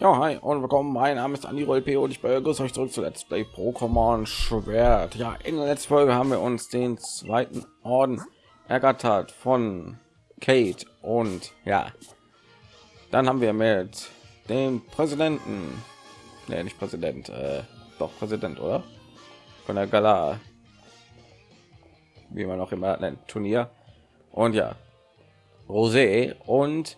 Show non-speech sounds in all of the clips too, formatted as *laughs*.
Ja, hi und willkommen. Mein Name ist Andi P und ich begrüße euch zurück zu Let's Play Pokémon Schwert. Ja, in der letzten Folge haben wir uns den zweiten Orden ergattert von Kate und ja, dann haben wir mit dem Präsidenten, nee, nicht Präsident, äh, doch Präsident, oder? Von der Gala, wie man auch immer nennt, Turnier. Und ja, Rosé und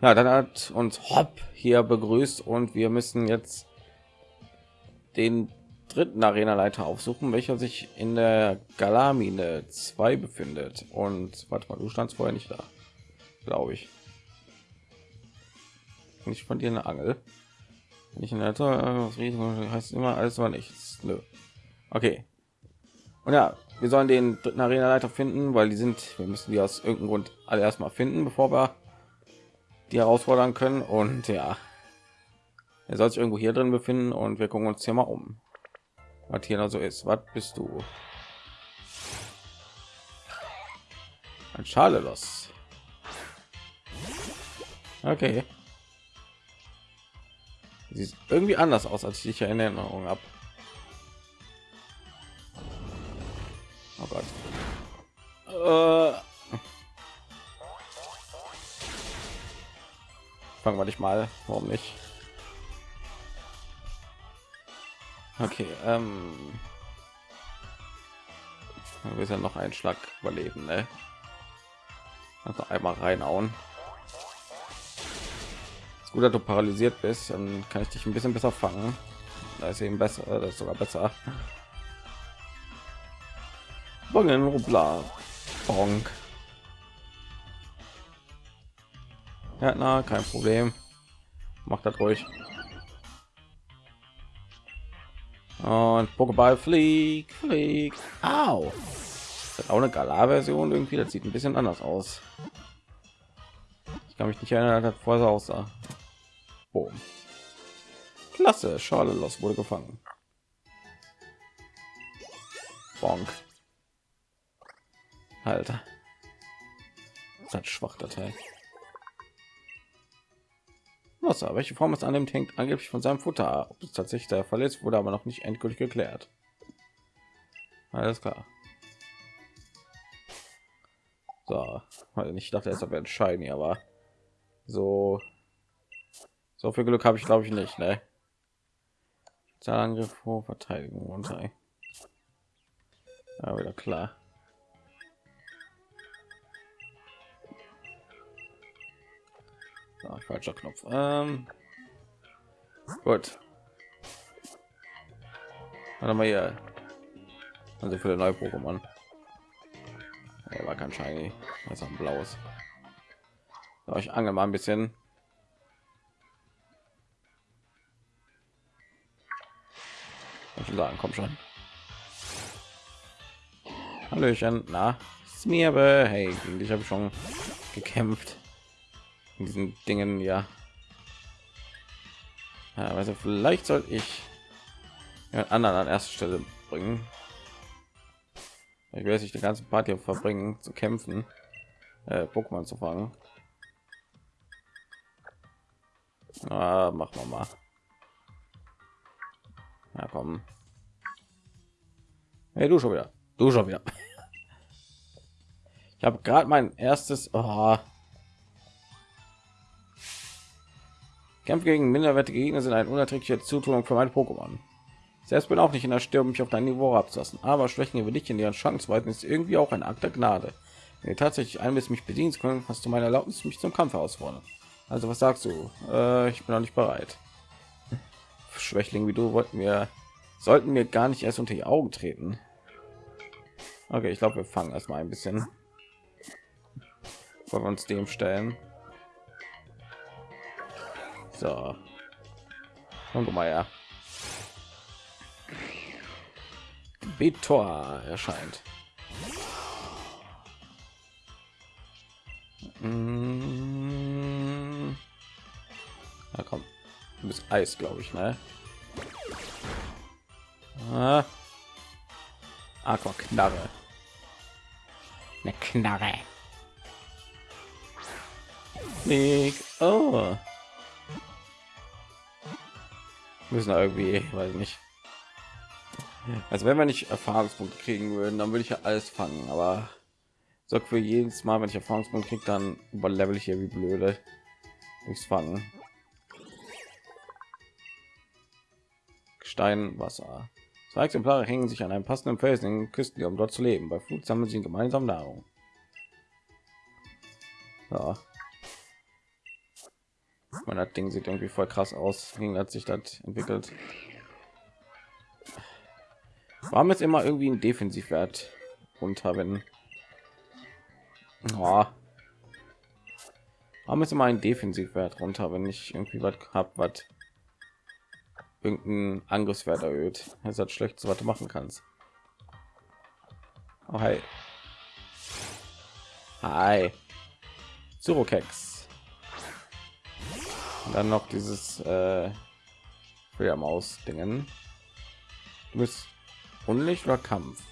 ja, dann hat uns Hopp hier begrüßt und wir müssen jetzt den dritten Arena-Leiter aufsuchen, welcher sich in der Galamine 2 befindet. Und warte mal, du standst vorher nicht da, glaube ich. Nicht von dir eine Angel. Nicht in der heißt immer alles war nichts. Nö. Okay. Und ja, wir sollen den dritten Arena-Leiter finden, weil die sind, wir müssen die aus irgendeinem Grund alle erstmal finden, bevor wir die herausfordern können. Und ja er soll sich irgendwo hier drin befinden und wir gucken uns hier mal um was hier noch so ist. Was bist du? Ein schale los okay. Sieht irgendwie anders aus als ich in erinnerung habe oh fangen wir nicht mal warum nicht okay ähm wir ja noch einen schlag überleben ne? also einmal reinhauen ist gut dass du paralysiert bist dann kann ich dich ein bisschen besser fangen da ist eben besser das ist sogar besser Bongen, Bonk. Ja, na, kein Problem. Macht das ruhig. Und Pokéball fliegt, fliegt. Au. Das ist auch eine Galar-Version irgendwie. Das sieht ein bisschen anders aus. Ich kann mich nicht erinnern, dass vorher so aussah. Boom. Klasse, Schale los wurde gefangen. Bonk. Alter. Das hat schwach der Teil. Wasser. Welche Form es annimmt, hängt angeblich von seinem Futter. Ob es tatsächlich der Fall ist, wurde aber noch nicht endgültig geklärt. Alles klar. So, ich dachte, es wäre shiny, aber so so viel Glück habe ich glaube ich nicht, ne? Zahlangriff vor Verteidigung runter. Ja, wieder klar. Ah, falscher Knopf. Ähm, gut. Warte mal hier. Also für neue Pokémon. Er war kein Shiny. Das ist ein blaues. So, ich angel mal ein bisschen. Ich sagen, komm schon. Hallöchen, na, Smirbe, hey, gegen dich habe ich schon gekämpft diesen Dingen ja. also vielleicht soll ich anderen an erster Stelle bringen. Ich werde sich die ganze Party verbringen zu kämpfen, äh, Pokémon zu fangen. Ah, machen wir mal. Ja, komm. Hey, du schon wieder. Du schon wieder. *laughs* Ich habe gerade mein erstes. Oh, Kämpfe gegen minderwertige Gegner sind ein unerträglicher Zutunung für mein Pokémon. Selbst bin auch nicht in der Störung, mich auf dein Niveau abzulassen, aber Schwächen über dich in ihren Chancen ist irgendwie auch ein Akt der Gnade. Wenn du tatsächlich ein mich bedienen können, hast du meine Erlaubnis, mich zum Kampf herausfordern. Also was sagst du? Äh, ich bin noch nicht bereit. Schwächling wie du wollten wir sollten wir gar nicht erst unter die Augen treten. Okay, ich glaube, wir fangen erstmal ein bisschen, wollen wir uns dem stellen. So. Und mal ja. Betor erscheint. Mm. Ja, komm. Du bist Eis, glaube ich, ne? Ah. Aqua Knarre. Eine Knarre. Nick. Oh. Müssen irgendwie weiß nicht. Also wenn wir nicht erfahrungspunkte kriegen würden dann würde ich ja alles fangen aber so für jedes mal wenn ich erfahrungspunkte kriege dann überlevel ich hier wie blöde. Durchs fangen. Stein wasser. Zwei exemplare hängen sich an einem passenden felsen in den küsten um dort zu leben. Bei flut sammeln sie gemeinsam nahrung. Ja. Man hat Ding sieht irgendwie voll krass aus. Wie hat sich das entwickelt? Warum ist immer irgendwie ein Defensivwert runter, wenn oh. Warum ist immer ein Defensivwert runter, wenn ich irgendwie was habe, was irgendein Angriffswert erhöht? Das ist das schlecht, was du machen kannst. Oh, hi. Hi. Surokex. Dann noch dieses äh, Maus dingen Du bist Unlicht oder Kampf?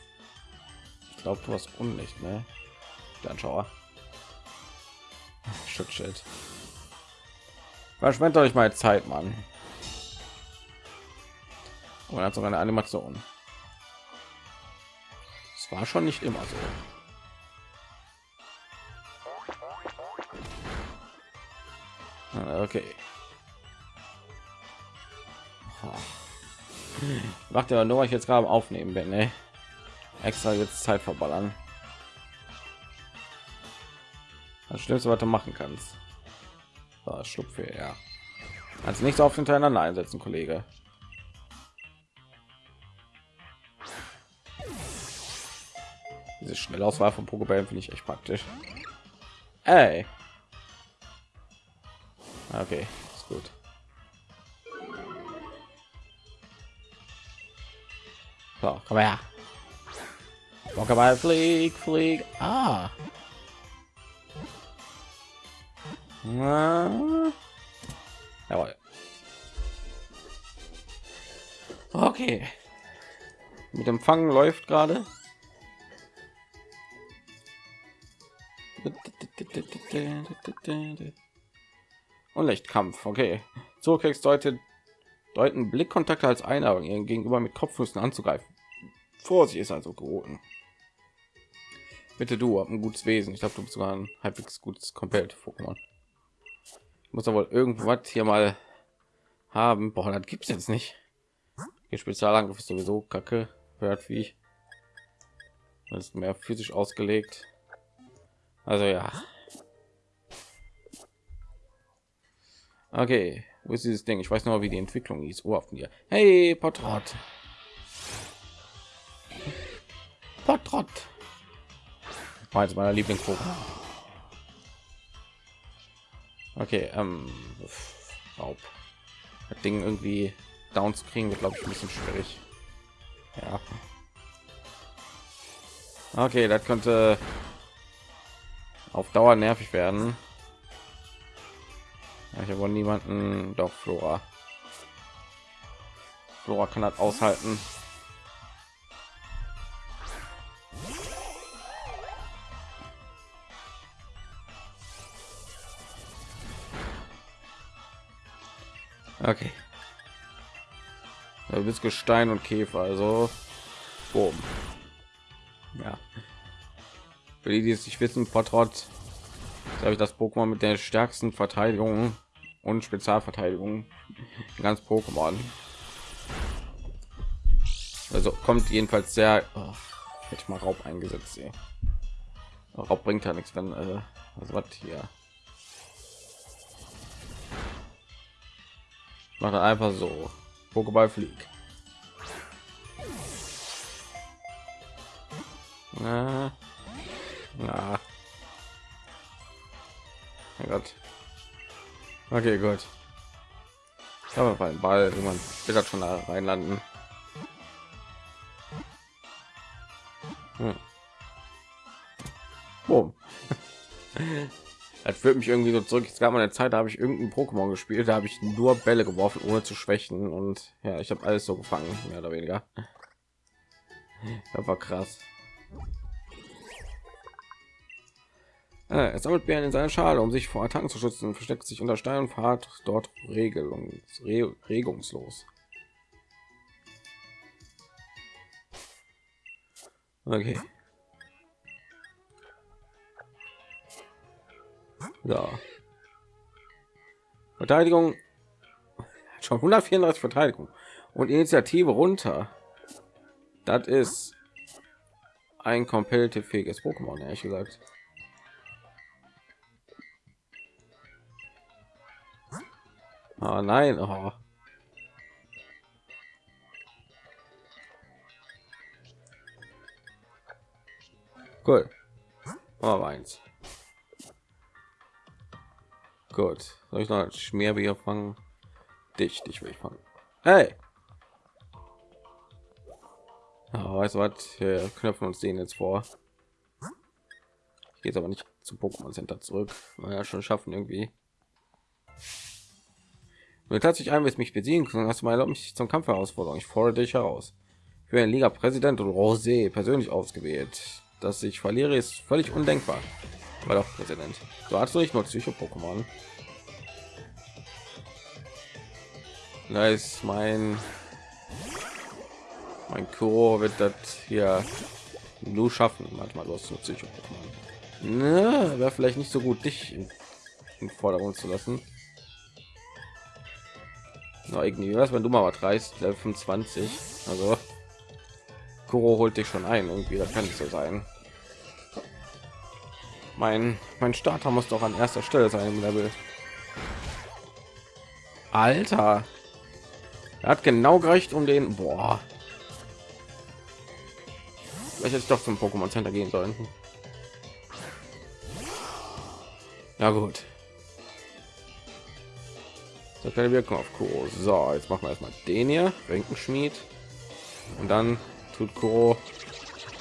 Ich glaube, du hast Unlicht, ne? Dann schauer. *laughs* Schutzschild. Verschwendet euch mal Zeit, Mann. Und hat sogar eine Animation. Es war schon nicht immer so. Okay. Macht ja nur, ich jetzt gerade aufnehmen bin, ne? Extra jetzt Zeit verballern. Das Schlimmste, was du machen kannst. So, Schlupfe, ja. Als so oft hintereinander einsetzen, Kollege. Diese Schnellauswahl von Pokéball finde ich echt praktisch. Ey. Okay, So, komm her. Pokéball, flieg, flieg. Ah. Jawohl. Okay. Mit dem Fangen läuft gerade. und Lichtkampf. Okay, so kriegst deutet deuten Blickkontakte als Einladung ihren Gegenüber mit Kopfnüssen anzugreifen. Vorsicht ist also geboten. Bitte du, hab ein gutes Wesen. Ich glaube, du bist sogar ein halbwegs gutes komplett Pokémon. Muss aber wohl irgendwas hier mal haben. Boah, das gibt's jetzt nicht. Der Spezialangriff ist sowieso kacke. Hört wie ich. Das ist mehr physisch ausgelegt. Also ja. Okay, wo ist dieses Ding? Ich weiß noch, wie die Entwicklung ist. Oh, auf mir. Hey, Portrott. Portrott. War jetzt meiner Lieblingsprogramm. Okay, ähm, Raub. Das Ding irgendwie down zu kriegen, wird glaube ich ein bisschen schwierig. Ja. Okay, das könnte auf Dauer nervig werden. Ich habe niemanden, doch Flora. Flora kann das aushalten. Okay. Du bist Gestein und Käfer, also boom. Ja. Für die, die es nicht wissen, Portrott glaube ich das Pokémon mit der stärksten Verteidigung und Spezialverteidigung ganz Pokémon. Also kommt jedenfalls sehr oh, hätte ich mal Raub eingesetzt. Ey. Raub bringt ja nichts, wenn äh, also was hier. Macht einfach so. Pokéball fliegt. Na, na. Mein Gott. Okay, gut. Aber beim Ball, wenn man wird schon da reinlanden. Hm. Boom. *laughs* das führt mich irgendwie so zurück. Es gab mal eine Zeit, da habe ich irgendein Pokémon gespielt, da habe ich nur Bälle geworfen, ohne zu schwächen und ja, ich habe alles so gefangen, mehr oder weniger. Das war krass. Ah, er sammelt Bären in seiner Schale, um sich vor Attacken zu schützen, versteckt sich unter Stein und fahrt dort Regelung, re, regungslos. Okay. So. Verteidigung schon 134 Verteidigung und Initiative runter. Das ist ein competitive fähiges Pokémon, ehrlich gesagt. Oh nein, oh. Cool. Oh, eins. Gut. Soll ich noch ein Schmierbier fangen? Dich, dich will ich fangen. Hey! Oh, weißt du was? Wir knöpfen uns den jetzt vor. Ich aber nicht zum Pokémon Center zurück. Ja, schon schaffen irgendwie. Mir tatsächlich ein, mich besiegen können, hast du erlaubt, mich zum Kampf herausforderung. Ich fordere dich heraus. Für ein Liga Präsident und Rosé persönlich ausgewählt. Dass ich verliere, ist völlig undenkbar. War doch Präsident. Du hast nicht nur Psycho-Pokémon. Da ist mein mein Kuro wird das hier nur schaffen. Manchmal los zu Psycho Pokémon. Ne, wäre vielleicht nicht so gut, dich in, in Vordergrund zu lassen. Na, irgendwie was, wenn du mal was reißt, Level 25. Also Kuro holt dich schon ein, irgendwie, das kann nicht so sein. Mein mein Starter muss doch an erster Stelle sein im Level. Alter, er hat genau gerecht um den. Boah. Vielleicht hätte ich doch zum Pokémon Center gehen sollen. Ja gut. So keine Wirkung auf Kuro. So, jetzt machen wir erstmal den hier, Renkenschmied. Und dann tut Kuro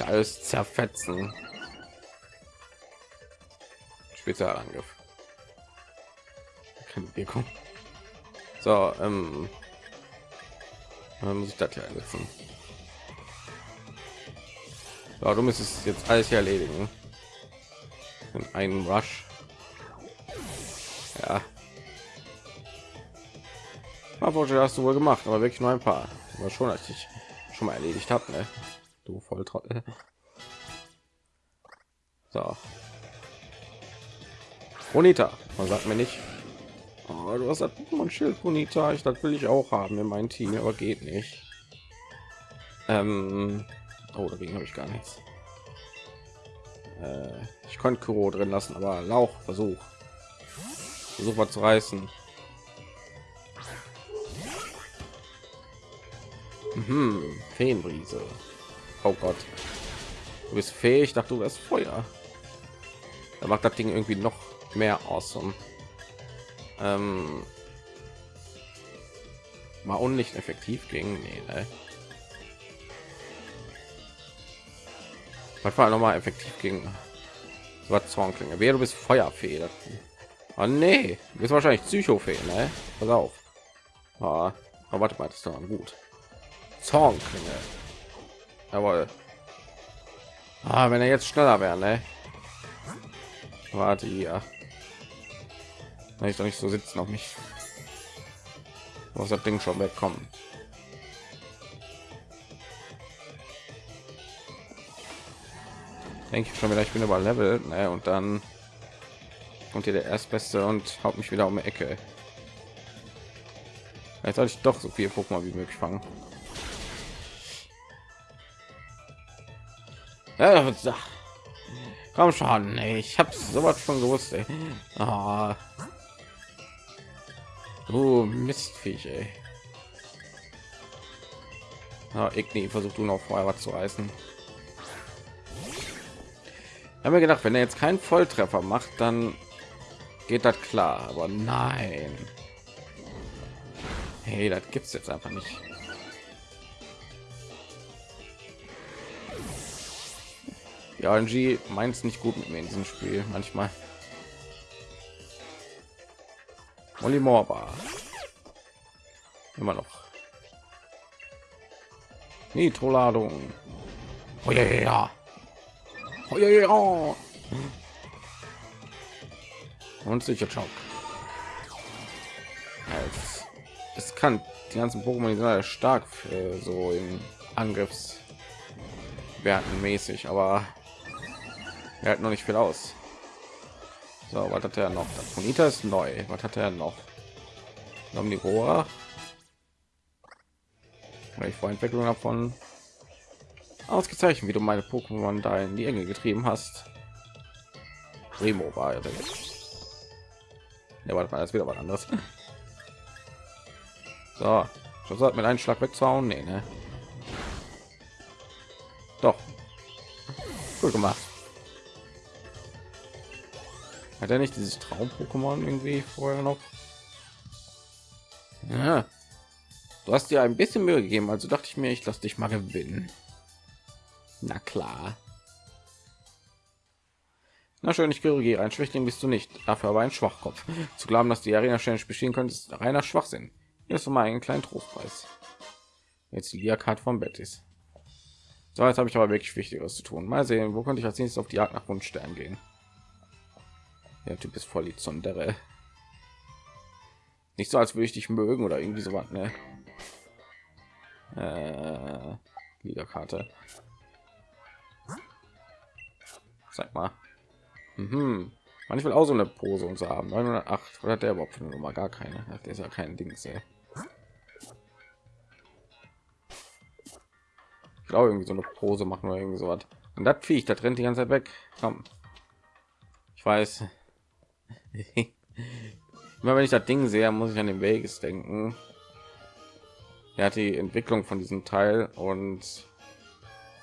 alles zerfetzen. Spezialangriff. Keine Wirkung. So, ähm, dann muss ich das hier einsetzen. Ja, du müsstest jetzt alles hier erledigen. Und einen Rush. Aber hast du wohl gemacht, aber wirklich nur ein paar. Aber schon, als ich schon mal erledigt habe, ne? Du Volltrottel. So. Bonita, man sagt mir nicht. Oh, du hast das Pokémon Schild Bonita. Ich das will ich auch haben in meinem Team, aber geht nicht. Ähm, oh, dagegen habe ich gar nichts. Äh, ich konnte Kuro drin lassen, aber Lauch Versuch. Versuch mal zu reißen. Mhm, Feenbrise. Oh Gott. Du bist fähig, dachte du wärst Feuer. Da macht das Ding irgendwie noch mehr awesome. Ähm, war unlicht effektiv gegen nee, ne? was war noch mal effektiv gegen was Zornklinge wer du bist Feuerfee oh, nee du bist wahrscheinlich Psychofee ne? pass auf ah, aber warte mal das ist doch gut Zornklinge jawohl. Ah, wenn er jetzt schneller wäre ne? warte hier. Weil ich doch nicht so sitzen auf mich. Muss das ding schon wegkommen? Denke ich schon wieder ich bin über level ne? und dann kommt hier der erstbeste und haut mich wieder um die ecke. Jetzt soll ich doch so viel Pokémon wie möglich fangen ja, komm schon ich habe sowas schon gewusst ey. Oh. Oh, Mistviech, ey. Ja, Igni, versucht du noch vorher was zu reißen. Ich habe mir gedacht, wenn er jetzt keinen Volltreffer macht, dann geht das klar. Aber nein. Hey, das gibt's jetzt einfach nicht. Ja, RNG meint es nicht gut mit mir in diesem Spiel manchmal. Molly Morba. Immer noch. Nitro-Ladung. Oh ja, ja. Oh ja. Und sicher Schock. Es kann die ganzen Pokémon sind stark für so in Angriffs Schwerten mäßig, aber er hat noch nicht viel aus. So, was hat er noch? Das Monita ist neu. Was hat er noch? Omnivora. Weil ich Vorentwicklung davon ausgezeichnet, wie du meine Pokémon da in die Enge getrieben hast. Remo war ja ja, warte mal, das wieder was anderes. So, das hat mit einem Schlag wegzuhauen. Nee, ne? Doch. Gut gemacht. Hat er nicht dieses Traum-Pokémon irgendwie vorher noch? Ja. Du hast dir ein bisschen Mühe gegeben, also dachte ich mir, ich lasse dich mal gewinnen. Na klar. Na schön, ich korrigiere. Ein Schwächling bist du nicht, dafür aber ein Schwachkopf. Zu glauben, dass die Arena ständig bestehen könnte, ist reiner Schwachsinn. Hier ist mal einen kleinen Trostpreis. Jetzt die Karte von Betis. So, jetzt habe ich aber wirklich Wichtigeres zu tun. Mal sehen, wo könnte ich als nächstes auf die Jagd nach Wunschstern gehen. Der Typ ist voll die Zundere. Nicht so, als würde ich dich mögen oder irgendwie so was, ne? Äh, Liga-Karte. Sag mal. Mhm. Manchmal auch so eine Pose und so haben. 908 oder der überhaupt noch mal gar keine? Ach, der ist ja kein Ding sehr. Ich glaube irgendwie so eine Pose machen oder irgendwie so was. Und das Viech, das rennt die ganze Zeit weg. Komm. Ich weiß. *laughs* Immer wenn ich das Ding sehe, muss ich an den Vegas denken. Er hat die Entwicklung von diesem Teil und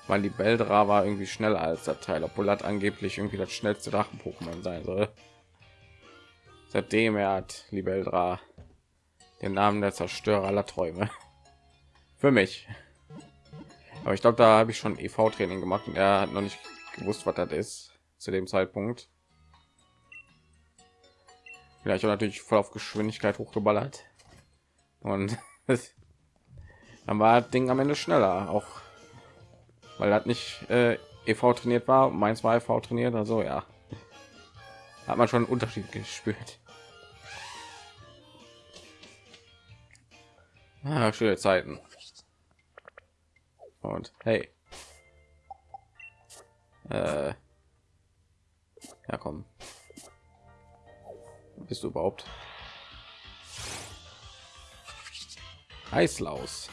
weil die Beldra war irgendwie schneller als der Teil, obwohl das angeblich irgendwie das schnellste Drachen-Pokémon sein soll. Seitdem er hat Libeldra den Namen der Zerstörer aller Träume. *laughs* Für mich. Aber ich glaube, da habe ich schon EV-Training gemacht und er hat noch nicht gewusst, was das ist zu dem Zeitpunkt. Vielleicht auch natürlich voll auf Geschwindigkeit hochgeballert und *laughs* dann war das Ding am Ende schneller, auch weil das nicht äh, EV trainiert war. Meins war EV trainiert, also ja, hat man schon einen Unterschied gespürt. Ah, schöne Zeiten. Und hey, äh, ja komm, bist du überhaupt? Eislaus.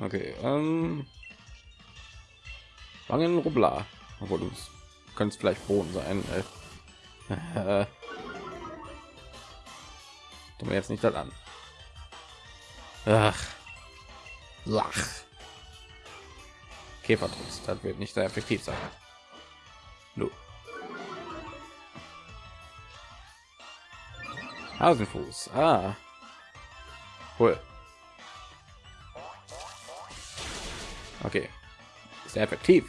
Okay, ähm, Wangen Rubla, obwohl du kannst vielleicht Boden sein. Äh, *laughs* mir jetzt nicht das an. Ach, lach. Käfertricks, das wird nicht sehr effektiv sein. No. Hasenfuß. Ah. Cool. Okay. Sehr effektiv.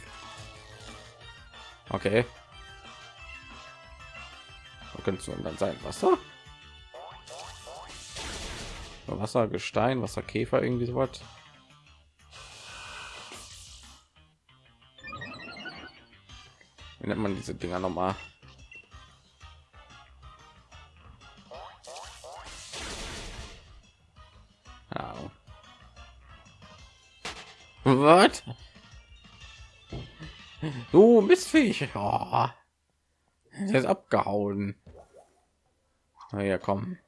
Okay. Wo könnte es dann sein? Wasser? Wasser, Gestein, Wasserkäfer, irgendwie so was. Wie nennt man diese Dinger noch mal? Was? Du missfähig. Oh. Der ist abgehauen. Na ja, komm.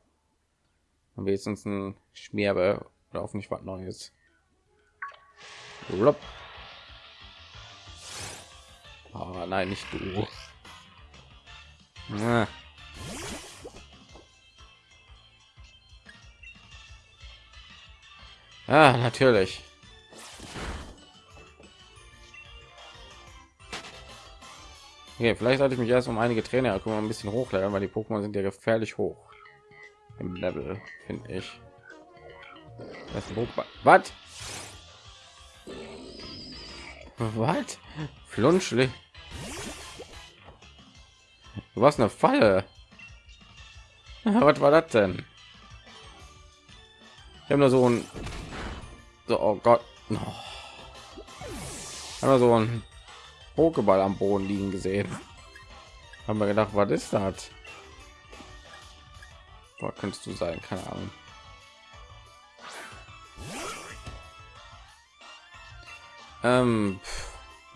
Am wenigstens ein Schmierbe oder auf nicht was Neues. Oh, nein, nicht du. Ah. Ah, natürlich. Okay, vielleicht sollte ich mich erst um einige Trainer ein bisschen hochleveln, weil die Pokémon sind ja gefährlich hoch im Level, finde ich. Was? Was? Flunschli. Du warst eine Falle. Was war das denn? Ich habe nur so ein so, oh Gott. Oh. Aber so ein Pokéball am Boden liegen gesehen. Haben wir gedacht, was ist das? Boah, könntest du sein, keine Ahnung. Ähm,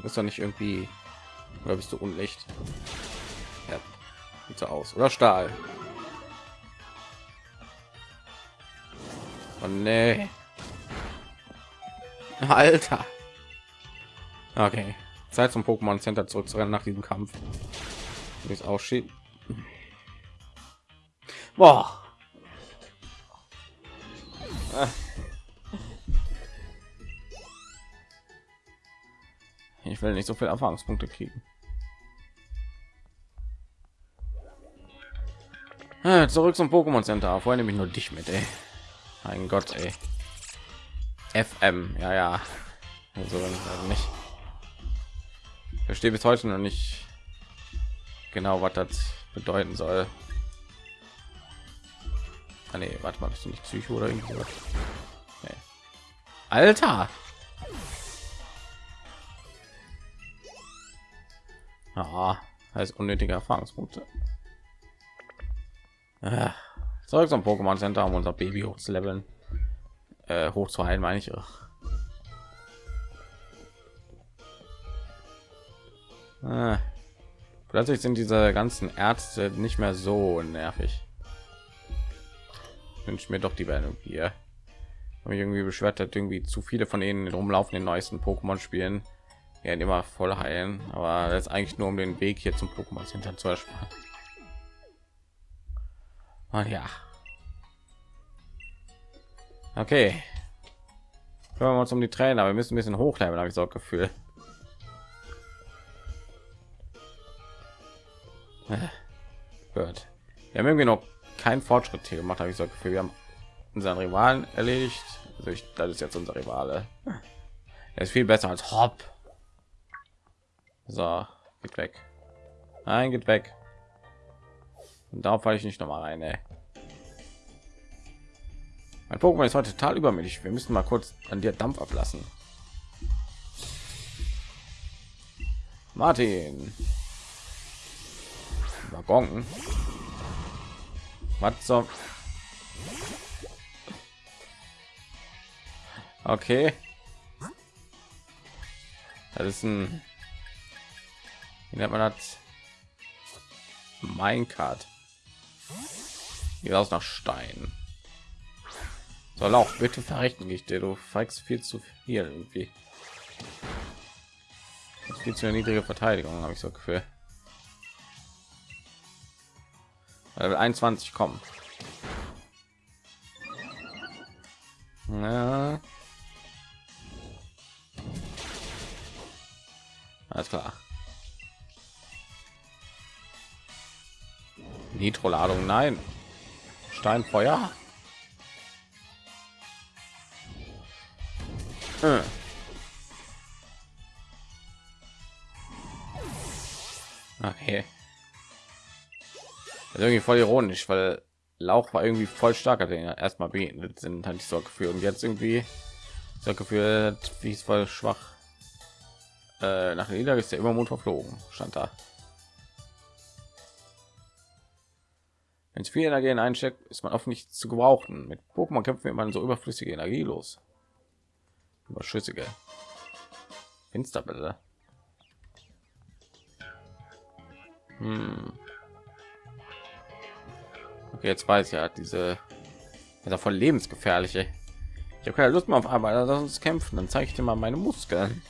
ist doch nicht irgendwie oder bist du unlicht? Ja, sieht so aus. Oder Stahl. Oh nee. Alter. Okay. Zeit zum Pokémon Center zurückzurennen nach diesem Kampf. Wie es aussieht. Boah. Ich will nicht so viel Erfahrungspunkte kriegen. Ah, zurück zum Pokémon Center. Vorher nehme ich nur dich mit, ey. Mein Gott, ey. FM, ja, ja. Also nicht. Verstehe bis heute noch nicht genau, was das bedeuten soll. Ah, nee, warte mal, bist du nicht Psycho oder irgendwas? Nee. Alter! Ah, heißt unnötige Erfahrungspunkte. Ah, zurück zum Pokémon Center, um unser Baby hochzuleveln. Äh, hoch zu heilen, meine ich. Ah. Plötzlich sind diese ganzen Ärzte nicht mehr so nervig. Wünsche mir doch die werden hier. Habe irgendwie beschwert hat, irgendwie zu viele von ihnen rumlaufen den neuesten Pokémon-Spielen ja immer voll heilen aber ist eigentlich nur um den weg hier zum pokémon hinter zu ersparen und ja okay kümmern wir uns um die trainer wir müssen ein bisschen hochleveln habe ich so gefühl Gut. Wir haben irgendwie noch keinen Fortschritt hier gemacht, habe ich so gefühl. Wir haben unseren Rivalen erledigt. Also ich, das ist jetzt unser Rivale. Er ist viel besser als Hop. So, geht weg. Nein, geht weg. Und darauf falle ich nicht noch mal rein. Ey. Mein Pokémon ist heute total übermütig. Wir müssen mal kurz an dir Dampf ablassen. Martin. Waggon. Was so? Okay. Das ist ein wie nennt man das? Minecart. Hier aus nach Stein. Soll auch bitte verrechten ich dir, du feigst viel zu viel irgendwie. Viel zu niedrige Verteidigung, habe ich so Gefühl. 21 kommen. Ja. Alles klar. Nitro-Ladung, nein. Steinfeuer. Hm. Okay. Ist irgendwie voll ironisch, weil Lauch war irgendwie voll starker, den erstmal begegnet sind, hatte ich so gefühlt. Und jetzt irgendwie so gefühlt, wie es voll schwach. Äh, nach Nieder ist der Übermut verflogen, stand da. Wenn es viel Energie in einsteckt, ist man oft nicht zu gebrauchen. Mit Pokémon kämpfen wir man so überflüssige Energie los. Überschüssige. Finsterbälle. Hm. Okay, jetzt weiß ich ja, diese voll lebensgefährliche. Ich habe keine Lust mehr auf Arbeit, lass uns kämpfen. Dann zeige ich dir mal meine Muskeln.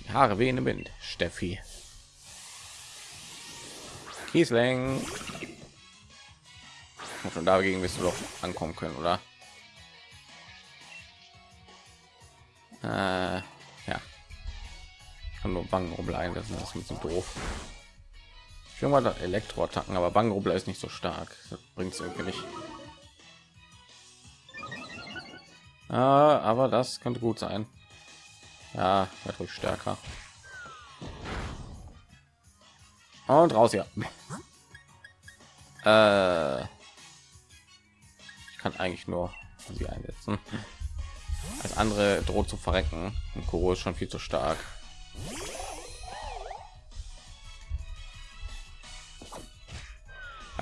Die Haare wehen im Wind, Steffi. Kiesling. Von dagegen wirst du doch ankommen können, oder? Äh, ja. Ich kann nur Bangenrubbel einsetzen, das ist ein bisschen doof. Mal Elektroattacken, aber Bangenrubbel ist nicht so stark. Bringt es irgendwie nicht. Ah, aber das könnte gut sein. Ja, ruhig stärker. Und raus hier. *laughs* Äh, ich kann eigentlich nur sie einsetzen. Als andere droht zu verrecken. Und Kuro ist schon viel zu stark.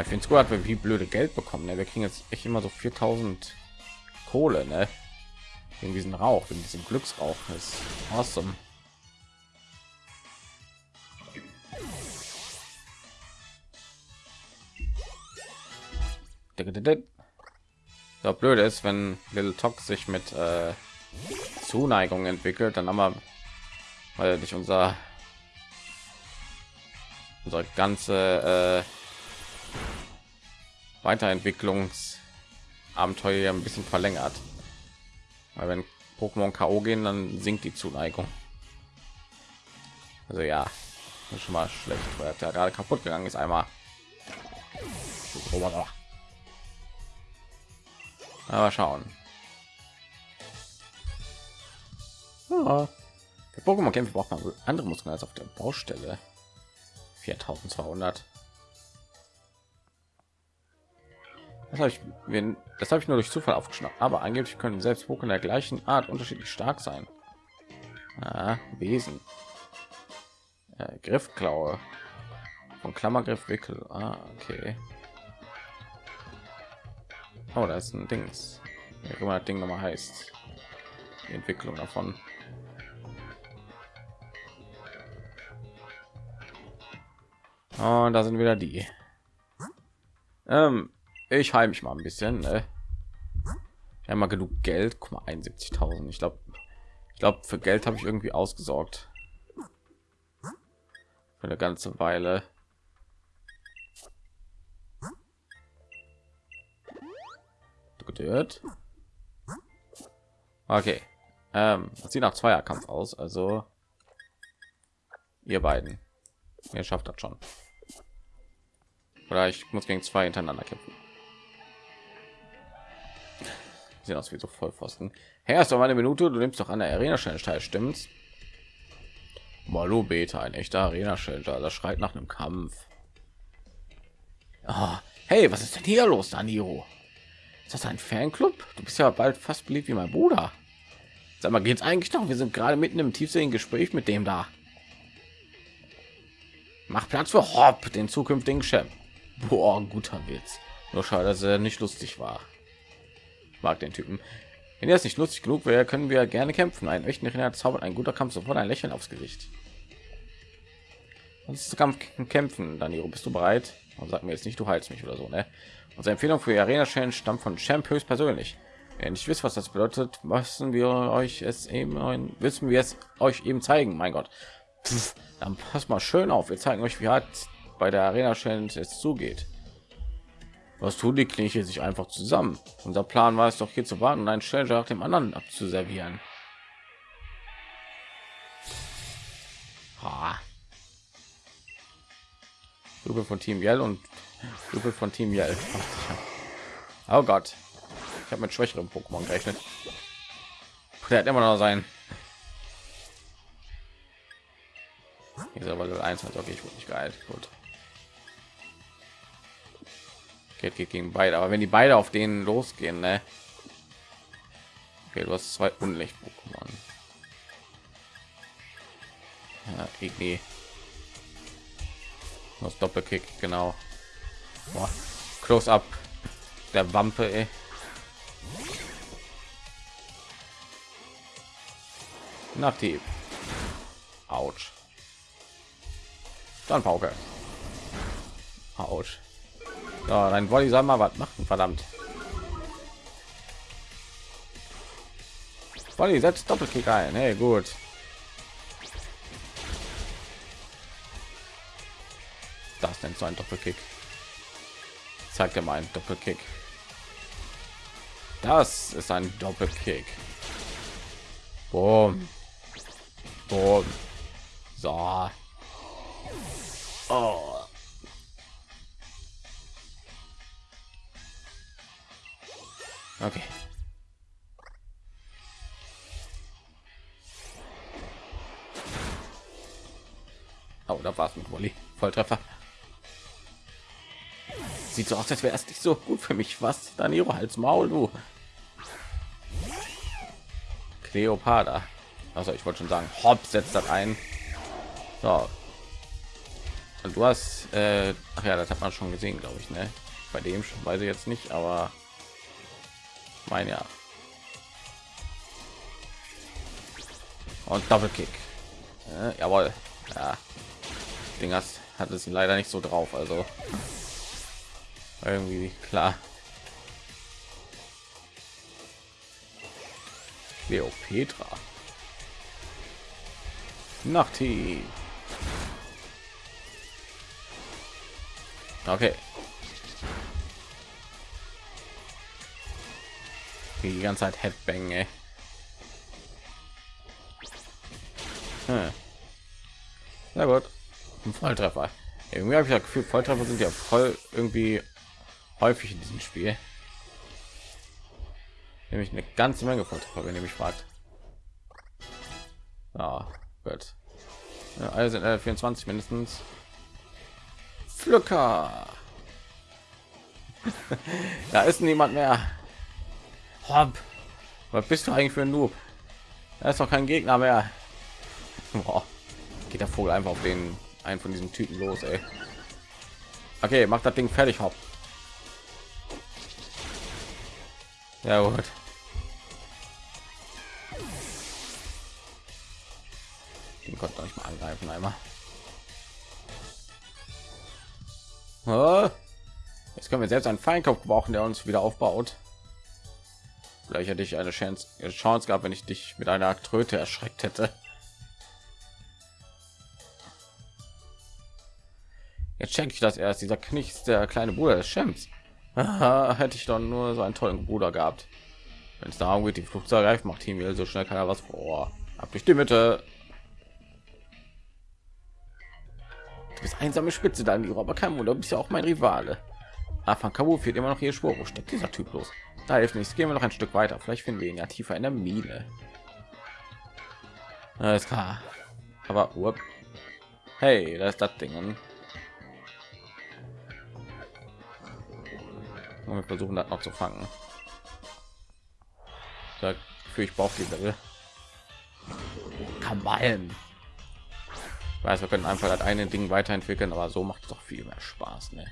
Ich finde es gut, dass wir wie blöde Geld bekommen. Ne? Wir kriegen jetzt echt immer so 4000 Kohle. Ne? wegen diesen Rauch, wegen diesem Glücksrauch. Das ist awesome. So blöd ist, wenn Little Tox sich mit äh, Zuneigung entwickelt, dann haben wir, weil nicht unser unsere ganze äh, Weiterentwicklungsabenteuer ein bisschen verlängert. Weil wenn Pokémon KO gehen, dann sinkt die Zuneigung. Also ja, schon mal schlecht, weil er gerade kaputt gegangen ist einmal. Aber schauen. Ja. Für Pokémon-Kämpfe braucht man andere Muskeln als auf der Baustelle. 4200. Das habe ich, das habe ich nur durch Zufall aufgeschnappt. Aber angeblich können selbst Pokémon der gleichen Art unterschiedlich stark sein. Ah, Wesen. Äh, Griffklaue. Von Klammergriff Wickel. Ah, okay. Oh, da ist ein Dings. Wie immer das Ding noch mal heißt. Die Entwicklung davon. Und da sind wieder die. Ähm, ich heim mich mal ein bisschen. Ne? Ich mal genug Geld. Guck mal, 71.000. Ich glaube, ich glaube, für Geld habe ich irgendwie ausgesorgt. Für eine ganze Weile. Gedört. Okay. Ähm, sieht nach Zweierkampf aus, also ihr beiden. Ihr schafft das schon. Oder ich muss gegen zwei hintereinander kämpfen. Sieht aus wie so Vollpfosten. Herr, ist doch eine Minute. Du nimmst doch an der Arena Challenge teil, stimmt's? Malo Beta, ein echter Arena Challenge. Das schreit nach einem Kampf. Oh, hey, was ist denn hier los, Daniro? Ist das ein Fanclub? Du bist ja bald fast beliebt wie mein Bruder. Sag mal, geht's eigentlich noch? Wir sind gerade mitten im tiefsinnigen Gespräch mit dem da. Mach Platz für Hopp, den zukünftigen Chef. Boah, guter Witz. Nur schade, dass er nicht lustig war. Ich mag den Typen. Wenn er es nicht lustig genug wäre, können wir gerne kämpfen. Ein echten Renner zaubert ein guter Kampf sofort ein Lächeln aufs Gesicht. Und ist Kampf kämpfen, Danilo, bist du bereit? Und sag mir jetzt nicht, du heilst mich oder so, ne? Unsere Empfehlung für die Arena Challenge stammt von Champ höchst persönlich. Wenn nicht wisst, was das bedeutet, müssen wir euch es eben wissen wir es euch eben zeigen. Mein Gott, Pff, dann passt mal schön auf. Wir zeigen euch, wie hart bei der Arena Challenge es zugeht. Was tun die Klinche sich einfach zusammen? Unser Plan war es doch hier zu warten und einen Challenger nach dem anderen abzuservieren. Ha. Von Team Yell und Gruppe von Team Yell. *laughs* Oh Gott. Ich habe mit schwächeren Pokémon gerechnet. Der hat immer noch sein. Aber Level 1 hat okay, ich wurde nicht geil. Gut. Geht, gegen beide, aber wenn die beide auf denen losgehen, ne? Okay, du hast zwei unlicht Pokémon. Ja, Igni. Das Doppelkick, genau. Boah. Close up der Wampe, ey. Nachtieb. Autsch. Dann Pauke. Autsch. Ja, dein Volley soll mal was machen, verdammt. Volley setzt Doppelkick ein. Hey, gut. Das nennt so ein Doppelkick. Zeigt er mal ein Doppelkick. Das ist ein Doppelkick. Boom. Boom. So. Oh. Okay. Oh, da war es mit Wolli. Volltreffer. Sieht so aus, als wäre es nicht so gut für mich. Was? Daniro, als Maul, du. Cleopatra. Also ich wollte schon sagen, Hopp setzt das ein. So. Und du hast, äh, ach ja, das hat man schon gesehen, glaube ich, ne? Bei dem weiß ich jetzt nicht, aber mein ja und Double Kick. Äh, jawohl. Ja. Ding hat es leider nicht so drauf, also irgendwie klar. Cleopatra. Nachti. Okay. Die ganze Zeit Headbang, ey. Hm. Na gut. Ein Volltreffer. Irgendwie habe ich das Gefühl, Volltreffer sind ja voll irgendwie häufig in diesem Spiel. Nämlich eine ganze Menge Volltreffer, wenn ihr mich fragt. Ja, gut. Ja, alle sind äh, 24 mindestens. Pflücker. *laughs* da ist niemand mehr. Hopp. Was bist du eigentlich für ein Noob? Da ist doch kein Gegner mehr. Boah. Geht der Vogel einfach auf den einen von diesen Typen los, ey. Okay, macht das Ding fertig, hopp. Ja gut. Den konnte nicht mal angreifen einmal. Jetzt können wir selbst einen Feinkopf brauchen, der uns wieder aufbaut. Vielleicht hätte ich eine Chance, Chance gehabt, wenn ich dich mit einer Tröte erschreckt hätte. Jetzt checke ich das erst. Dieser Knichts, der kleine Bruder des Schems. *laughs* hätte ich dann nur so einen tollen Bruder gehabt. Wenn es darum geht, die Flucht zu ergreifen, macht Team so schnell kann er was vor. Ab durch die Mitte. Du bist einsame Spitze, dann aber kein Wunder, bist ja auch mein Rivale. Afan Kabu fehlt immer noch hier Spur. Wo steckt dieser Typ los? Da hilft nichts. Gehen wir noch ein Stück weiter. Vielleicht finden wir ihn ja tiefer in der Mine. Alles klar. Aber up. hey, da ist das Ding. Und wir versuchen das noch zu fangen. Für ich brauche die Level. Kamalen. Weiß, wir können einfach das eine Ding weiterentwickeln, aber so macht es doch viel mehr Spaß. Ne?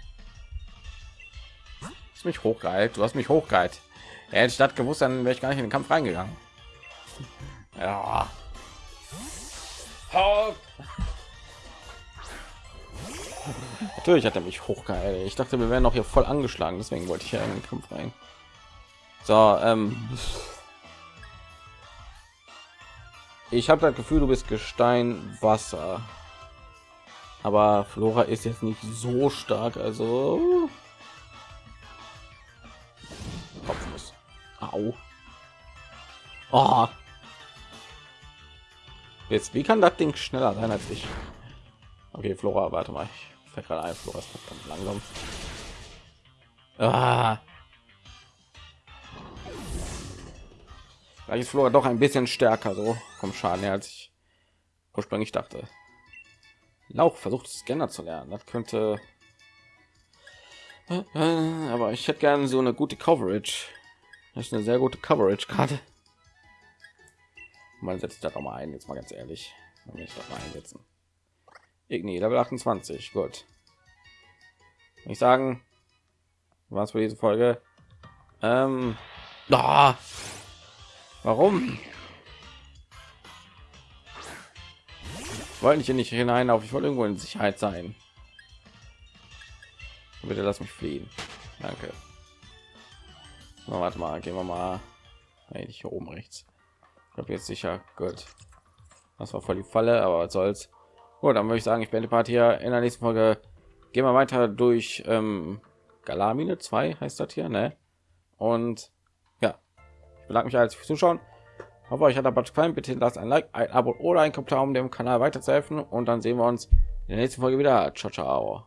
Hast mich hochgeheilt, du hast mich hochgeheilt. Ja, hätte das gewusst, dann wäre ich gar nicht in den Kampf reingegangen. Ja. Natürlich hat er mich hochgeheilt. Ich dachte, wir wären noch hier voll angeschlagen, deswegen wollte ich ja in den Kampf rein. So, ähm, ich habe das Gefühl, du bist Gestein, Wasser. Aber Flora ist jetzt nicht so stark, also Au. Oh. Jetzt, wie kann das Ding schneller sein als ich? Okay, Flora, warte mal. Ich fällt gerade ein, Flora ist langsam. Ah. Vielleicht ist Flora doch ein bisschen stärker so vom Schaden her, als ich ursprünglich dachte. Lauch versucht Scanner zu lernen. Das könnte äh, aber ich hätte gerne so eine gute Coverage. Das ist eine sehr gute Coverage gerade. Man setzt das auch mal ein, jetzt mal ganz ehrlich. Dann will ich das mal einsetzen. Igni, Level 28, gut. Ich sagen, was für diese Folge. Ähm, ah, warum? Wollte ich hier nicht hinein auf, ich wollte irgendwo in Sicherheit sein. Bitte lass mich fliehen. Danke. Na, warte mal, gehen wir mal eigentlich hier oben rechts. Ich glaube jetzt sicher gut. Das war voll die Falle, aber was soll's. Gut, dann würde ich sagen, ich bin die Party hier in der nächsten Folge. Gehen wir weiter durch ähm, Galamine 2 heißt das hier, ne? Und ja, ich bedanke mich als Zuschauen. Hoffe euch hat der gefallen. Bitte lasst ein Like, ein Abo oder ein Kommentar, um dem Kanal weiterzuhelfen. Und dann sehen wir uns in der nächsten Folge wieder. Ciao, ciao.